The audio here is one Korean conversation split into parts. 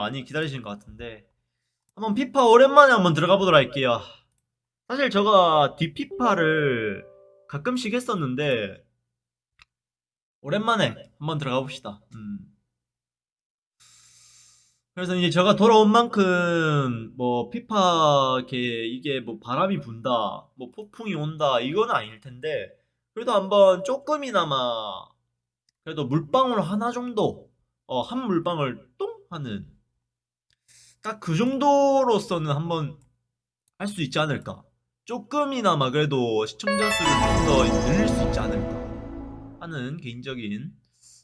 많이 기다리시는 것 같은데 한번 피파 오랜만에 한번 들어가 보도록 할게요. 사실 제가 뒷피파를 가끔씩 했었는데 오랜만에 한번 들어가 봅시다. 음. 그래서 이제 제가 돌아온 만큼 뭐 피파 이렇게 이게 뭐 바람이 분다, 뭐 폭풍이 온다 이건 아닐 텐데 그래도 한번 조금이나마 그래도 물방울 하나 정도 어, 한 물방울 똥 하는 딱 그 정도로서는 한번 할 수 있지 않을까. 조금이나마 그래도 시청자 수를 좀 더 늘릴 수 있지 않을까 하는 개인적인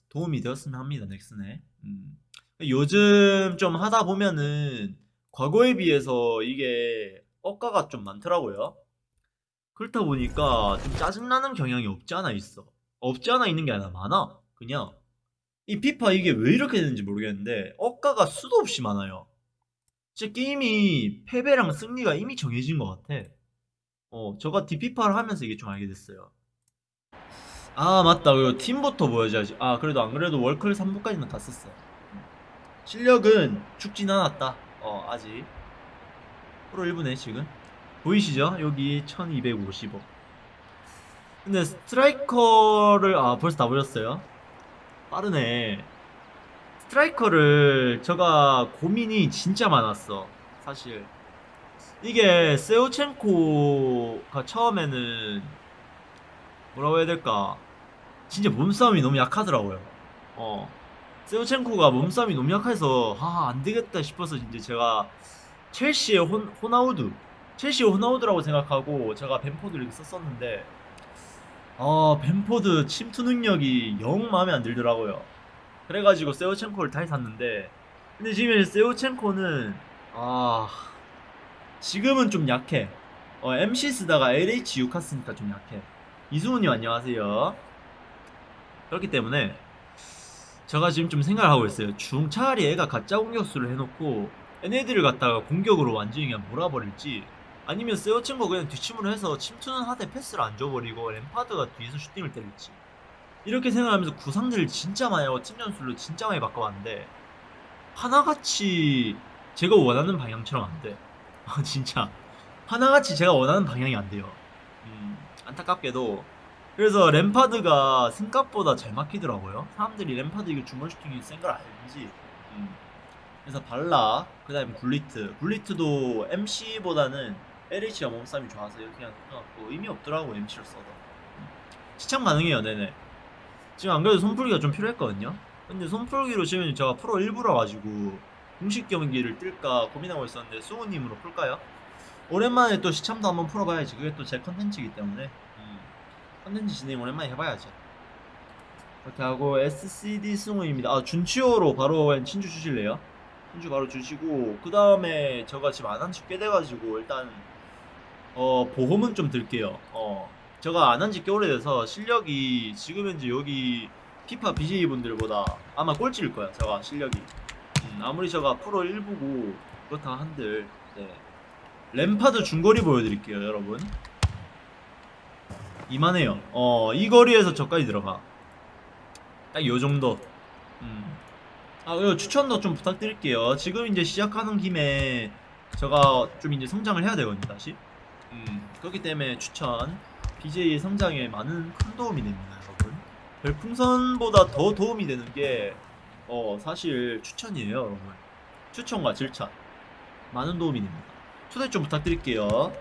도움이 되었으면 합니다. 넥슨에. 음. 요즘 좀 하다 보면은 과거에 비해서 이게 억가가 좀 많더라고요. 그렇다 보니까 좀 짜증나는 경향이 없지 않아 있어. 없지 않아 있는 게 아니라 많아. 그냥 이 피파 이게 왜 이렇게 되는지 모르겠는데 억가가 수도 없이 많아요. 진짜 게임이 패배랑 승리가 이미 정해진 것 같아. 어, 저가 디피파를 하면서 이게 좀 알게 됐어요. 아, 맞다. 그리고 팀부터 보여줘야지. 아, 그래도 안 그래도 월클 3부까지는 갔었어. 실력은 죽진 않았다. 어, 아직. 프로 1부네, 지금. 보이시죠? 여기 1250억. 근데 스트라이커를, 아, 벌써 다 보였어요. 빠르네. 스트라이커를 제가 고민이 진짜 많았어. 사실. 이게 세우첸코가 처음에는 뭐라고 해야 될까? 진짜 몸싸움이 너무 약하더라고요. 어. 세우첸코가 몸싸움이 너무 약해서 아, 안 되겠다 싶어서 이제 제가 첼시의 혼, 호나우두 첼시의 호나우두라고 생각하고 제가 벤포드를 이렇게 썼었는데 아, 벤포드 침투 능력이 영 마음에 안 들더라고요. 그래가지고 세우첸코를 다시 샀는데 근데 지금 세우첸코는 아 지금은 좀 약해. 어, MC 쓰다가 LH 6 갔으니까 좀 약해. 이수훈님 안녕하세요. 그렇기 때문에 제가 지금 좀 생각을 하고 있어요. 중 차라리 애가 가짜 공격수를 해놓고 얘네들을 갖다가 공격으로 완전히 그냥 몰아버릴지 아니면 세우첸코 그냥 뒷침으로 해서 침투는 하되 패스를 안 줘버리고 램파드가 뒤에서 슈팅을 때릴지 이렇게 생각하면서 구상들을 진짜 많이 하고 팀 전술로 진짜 많이 바꿔봤는데 하나같이 제가 원하는 방향처럼 안 돼. 아, 진짜 하나같이 제가 원하는 방향이 안 돼요. 음, 안타깝게도 그래서 램파드가 생각보다 잘 막히더라고요. 사람들이 램파드 이게 중간 슈팅이 센 걸 알지. 음. 그래서 발라 그다음에 굴리트 굴리트도 MC보다는 LH가 몸싸움이 좋아서 이렇게 그냥 해갖고 의미 없더라고 MC를 써도 음. 시청 가능해요 네네 지금 안 그래도 손풀기가 좀 필요했거든요. 근데 손풀기로 지금 제가 프로 1부라 가지고 공식 경기를 뜰까 고민하고 있었는데 수호님으로 풀까요? 오랜만에 또 시참도 한번 풀어봐야지. 그게 또 제 컨텐츠이기 때문에 음, 컨텐츠 진행 오랜만에 해봐야죠. 이렇게 하고 SCD 승우입니다. 아 준치호로 바로 친주 주실래요? 친주 바로 주시고 그 다음에 제가 지금 안한지꽤 돼가지고 일단 어 보험은 좀 들게요. 어 제가 안 한 지 꽤 오래돼서 실력이 지금 현재 여기 피파 BJ 분들보다 아마 꼴찌일 거야. 제가 실력이. 음, 아무리 제가 프로 1부고 그렇다 한들 네. 램파드 중거리 보여드릴게요, 여러분. 이만해요. 어, 이 거리에서 저까지 들어가. 딱 요 정도. 음. 아, 그리고 추천도 좀 부탁드릴게요. 지금 이제 시작하는 김에 제가 좀 이제 성장을 해야 되거든요, 다시. 음, 그렇기 때문에 추천. BJ의 성장에 많은 큰 도움이 됩니다, 여러분. 별풍선보다 더 도움이 되는 게, 어, 사실 추천이에요, 여러분. 추천과 질차. 많은 도움이 됩니다. 초대 좀 부탁드릴게요.